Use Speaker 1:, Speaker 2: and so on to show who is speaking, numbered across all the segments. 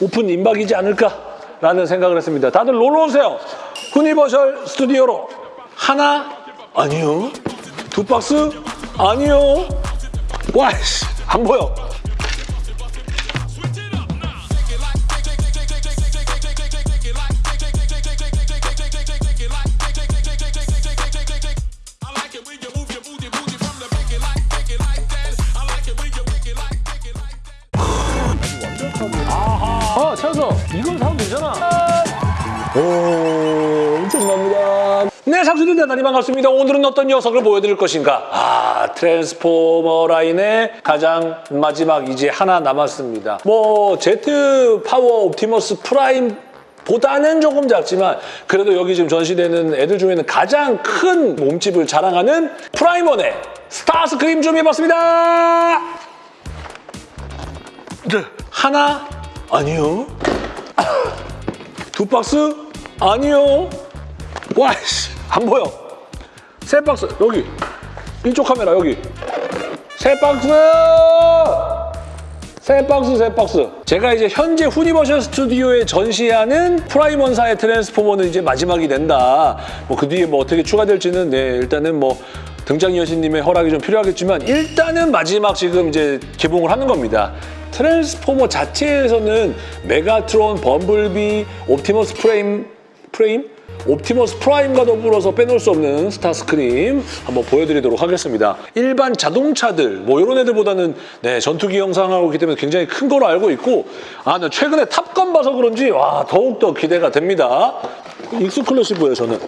Speaker 1: 오픈 임박이지 않을까라는 생각을 했습니다. 다들 놀러 오세요. 후니버셜 스튜디오로 하나 아니요. 두 박스 아니요. 와이씨 안 보여. 네, 상수들 대단히 반갑습니다. 오늘은 어떤 녀석을 보여드릴 것인가? 아, Transformer 라인의 가장 마지막 이제 하나 남았습니다. 뭐, Jet Power Optimus Prime 보다는 조금 작지만 그래도 여기 지금 전시되는 애들 중에는 가장 큰 몸집을 자랑하는 Prime One의 Starscream 준비해봤습니다. 네. 하나 아니요. 두 박스 아니요. 와이씨 안 보여. 세 박스 여기 이쪽 카메라 여기 세 박스. 세 박스 세 박스 제가 이제 현재 후니버셜 스튜디오에 전시하는 Prime One사의 Transformer는 이제 마지막이 된다 뭐 그 뒤에 뭐 어떻게 추가될지는 네 일단은 뭐 등장 여신님의 허락이 좀 필요하겠지만 일단은 마지막 지금 이제 개봉을 하는 겁니다 트랜스포머 자체에서는 메가트론, 범블비, 옵티머스 프레임 프레임? 옵티머스 프라임과 더불어서 빼놓을 수 없는 스타스크림 한번 보여드리도록 하겠습니다. 일반 자동차들 뭐 이런 애들보다는 네, 전투기 형상하고 있기 때문에 굉장히 큰 거로 알고 있고 아, 나 최근에 탑건 봐서 그런지 와 더욱더 기대가 됩니다. exclusive예요 저는.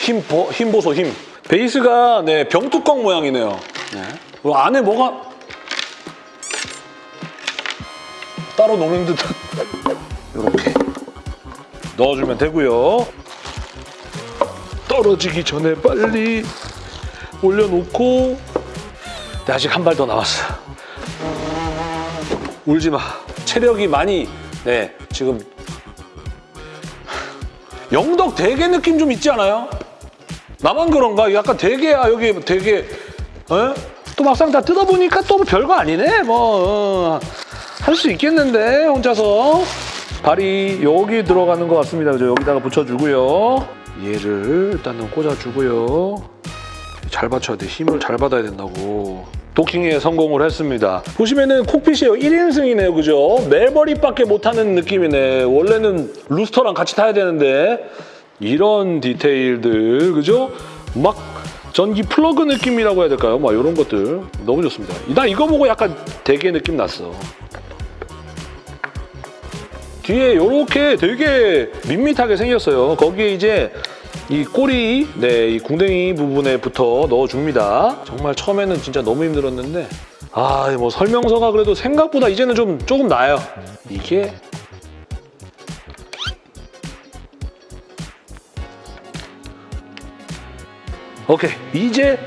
Speaker 1: 힘, 보, 힘 보소 힘. 베이스가 네, 병뚜껑 모양이네요. 네. 안에 뭐가 따로 노는 듯한 이렇게 넣어주면 되고요. 떨어지기 전에 빨리 올려놓고 네, 아직 한 발 더 남았어. 울지 마. 체력이 많이 네 지금 영덕 대게 느낌 좀 있지 않아요? 나만 그런가? 약간 대게야 여기 대게 어? 또 막상 다 뜯어보니까 또 별거 아니네 뭐 할 수 있겠는데 혼자서 발이 여기 들어가는 것 같습니다 그죠? 여기다가 붙여주고요 얘를 일단은 꽂아주고요 잘 받쳐야 돼 힘을 잘 받아야 된다고 도킹에 성공을 했습니다 보시면은 콕핏이에요 1인승이네요 그죠? 멜버리밖에 못하는 느낌이네 원래는 루스터랑 같이 타야 되는데 이런 디테일들 그죠? 막 전기 플러그 느낌이라고 해야 될까요? 막 이런 것들 너무 좋습니다. 나 이거 보고 약간 대게 느낌 났어. 뒤에 이렇게 되게 밋밋하게 생겼어요. 거기에 이제 이 꼬리, 네, 이 궁뎅이 부분에부터 넣어줍니다. 정말 처음에는 진짜 너무 힘들었는데 아, 뭐 설명서가 그래도 생각보다 이제는 좀 조금 나아요. 이게 오케이 이제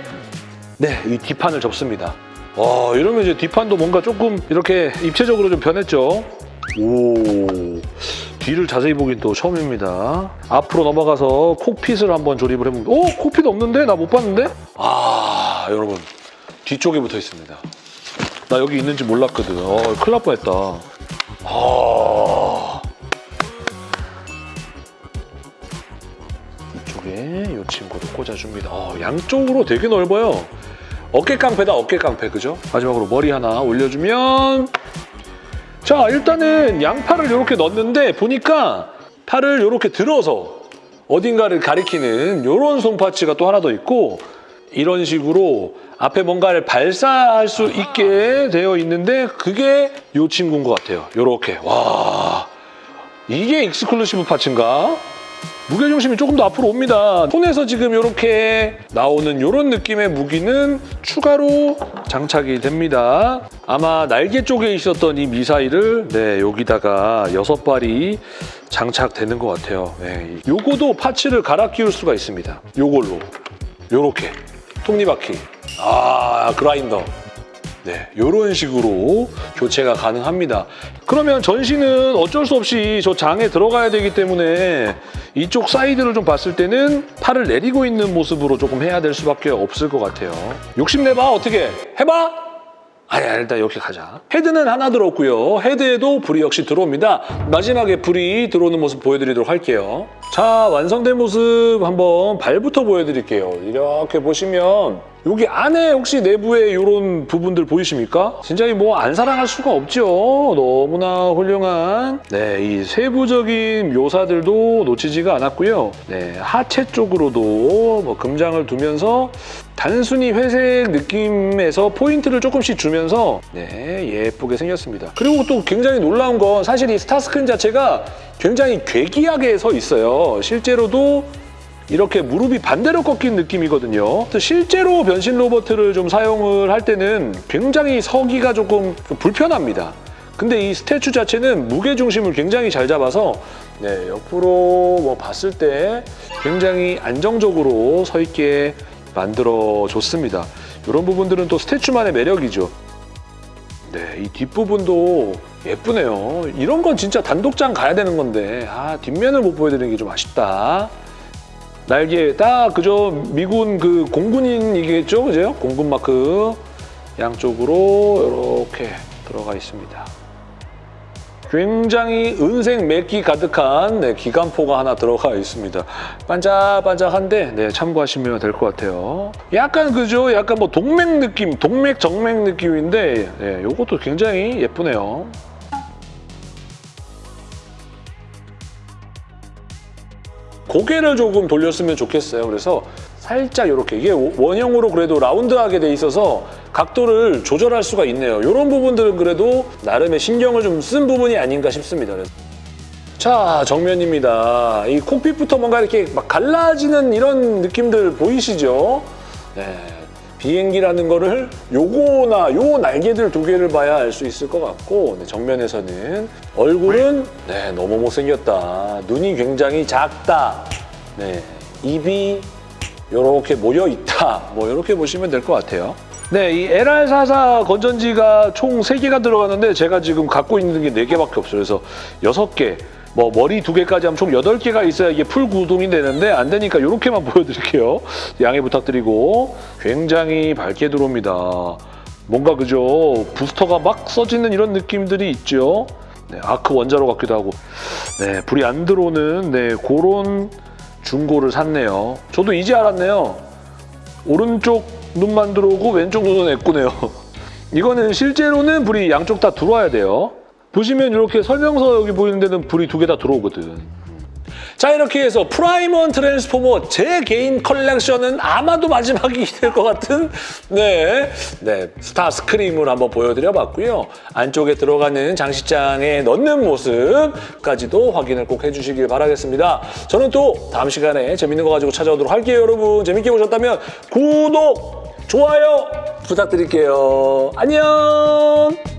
Speaker 1: 네 이 뒷판을 접습니다. 와 이러면 이제 뒷판도 뭔가 조금 이렇게 입체적으로 좀 변했죠. 오 뒤를 자세히 보긴 또 처음입니다. 앞으로 넘어가서 콕핏을 한번 조립을 해봅니다. 오 콕핏 없는데 나 못 봤는데? 아 여러분 뒤쪽에 붙어 있습니다. 나 여기 있는지 몰랐거든. 어, 큰일 날 뻔했다. 아 이쪽에 이 친구를 꽂아줍니다. 어, 양쪽으로 되게 넓어요. 어깨 깡패다, 어깨 깡패, 그죠? 마지막으로 머리 하나 올려주면 자, 일단은 양팔을 이렇게 넣는데 보니까 팔을 이렇게 들어서 어딘가를 가리키는 이런 손파츠가 또 하나 더 있고 이런 식으로 앞에 뭔가를 발사할 수 있게 되어 있는데 그게 이 친구인 것 같아요. 이렇게. 와, 이게 exclusive parts인가? 무게중심이 조금 더 앞으로 옵니다. 손에서 지금 이렇게 나오는 이런 느낌의 무기는 추가로 장착이 됩니다. 아마 날개 쪽에 있었던 이 미사일을 네, 여기다가 여섯 발이 장착되는 것 같아요. 네, 요거도 parts를 갈아 끼울 수가 있습니다. 요걸로. 요렇게. 톱니바퀴. 아, 그라인더. 네, 이런 식으로 교체가 가능합니다. 그러면 전시는 어쩔 수 없이 저 장에 들어가야 되기 때문에 이쪽 사이드를 좀 봤을 때는 팔을 내리고 있는 모습으로 조금 해야 될 수밖에 없을 것 같아요. 욕심내봐, 어떻게? 해봐? 아니, 일단 이렇게 가자. 헤드는 하나 들어왔고요. 헤드에도 불이 역시 들어옵니다. 마지막에 불이 들어오는 모습 보여드리도록 할게요. 자, 완성된 모습 한번 발부터 보여드릴게요. 이렇게 보시면 여기 안에 혹시 내부에 이런 부분들 보이십니까? 진짜 뭐 안 사랑할 수가 없죠. 너무나 훌륭한 네, 이 세부적인 묘사들도 놓치지가 않았고요. 네, 하체 쪽으로도 뭐 금장을 두면서 단순히 회색 느낌에서 포인트를 조금씩 주면서 네, 예쁘게 생겼습니다. 그리고 또 굉장히 놀라운 건 사실 이 스타스크린 자체가 굉장히 괴기하게 서 있어요. 실제로도 이렇게 무릎이 반대로 꺾인 느낌이거든요. 또 실제로 변신 로버트를 좀 사용을 할 때는 굉장히 서기가 조금 좀 불편합니다. 근데 이 스태츄 자체는 무게 중심을 굉장히 잘 잡아서 네, 옆으로 뭐 봤을 때 굉장히 안정적으로 서 있게 만들어 줬습니다. 이런 부분들은 또 스태츄만의 매력이죠. 네, 이 뒷부분도 예쁘네요. 이런 건 진짜 단독장 가야 되는 건데 아, 뒷면을 못 보여드리는 게 좀 아쉽다. 날개 딱 그저 미군 그 공군인이겠죠, 그죠? 공군 마크 양쪽으로 이렇게 들어가 있습니다. 굉장히 은색 맥기 가득한 네, 기관포가 하나 들어가 있습니다. 반짝반짝한데 네, 참고하시면 될 것 같아요. 약간 그죠? 약간 뭐 동맥 느낌, 동맥 정맥 느낌인데 네, 이것도 굉장히 예쁘네요. 고개를 조금 돌렸으면 좋겠어요. 그래서 살짝 이렇게 이게 원형으로 그래도 라운드하게 돼 있어서 각도를 조절할 수가 있네요. 이런 부분들은 그래도 나름의 신경을 좀 쓴 부분이 아닌가 싶습니다. 그래서. 자 정면입니다. 이 콕핏부터 뭔가 이렇게 막 갈라지는 이런 느낌들 보이시죠? 네. 비행기라는 거를 요거나 요 날개들 두 개를 봐야 알 수 있을 것 같고 네, 정면에서는 얼굴은 네, 너무 못생겼다. 눈이 굉장히 작다. 네, 입이 이렇게 모여 있다. 뭐 이렇게 보시면 될 것 같아요. 네, 이 LR44 건전지가 총 3개가 들어가는데 제가 지금 갖고 있는 게 4개밖에 없어요. 그래서 6개, 뭐 머리 2개까지 하면 총 8개가 있어야 이게 풀 구동이 되는데 안 되니까 이렇게만 보여드릴게요. 양해 부탁드리고 굉장히 밝게 들어옵니다. 뭔가 그죠? 부스터가 막 써지는 이런 느낌들이 있죠. 네, 아크 원자로 같기도 하고 네, 불이 안 들어오는 네, 그런 중고를 샀네요. 저도 이제 알았네요. 오른쪽 눈만 들어오고 왼쪽 눈은 애꾸네요. 이거는 실제로는 불이 양쪽 다 들어와야 돼요. 보시면 이렇게 설명서 여기 보이는 데는 불이 두 개 다 들어오거든. 자 이렇게 해서 프라임 원 트랜스포머 제 개인 컬렉션은 아마도 마지막이 될 것 같은 네, 네 스타 스크림을 한번 보여드려봤고요. 안쪽에 들어가는 장식장에 넣는 모습까지도 확인을 꼭 해주시길 바라겠습니다. 저는 또 다음 시간에 재밌는 거 가지고 찾아오도록 할게요. 여러분 재밌게 보셨다면 구독, 좋아요 부탁드릴게요. 안녕!